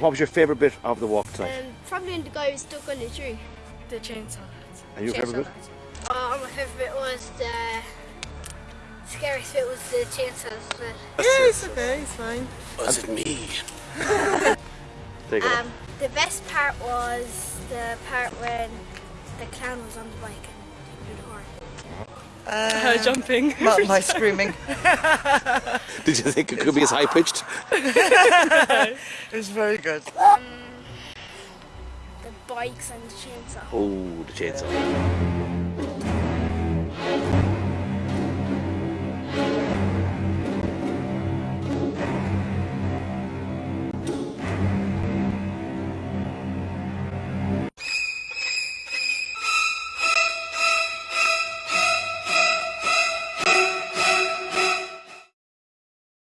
what was your favourite bit of the walk tonight? Um, probably when the guy was stuck on the tree. The chainsaw. and your favourite bit? Oh, my favourite bit was the scariest bit was the chainsaws. Yeah, it's okay, it's fine. Was it me? There you go. Um, the best part was the part when the clown was on the bike and did the horn. Uh, jumping. My, my screaming. Did you think it could be as high pitched? it's very good. Um, the bikes and the chainsaw. Oh, the chainsaw.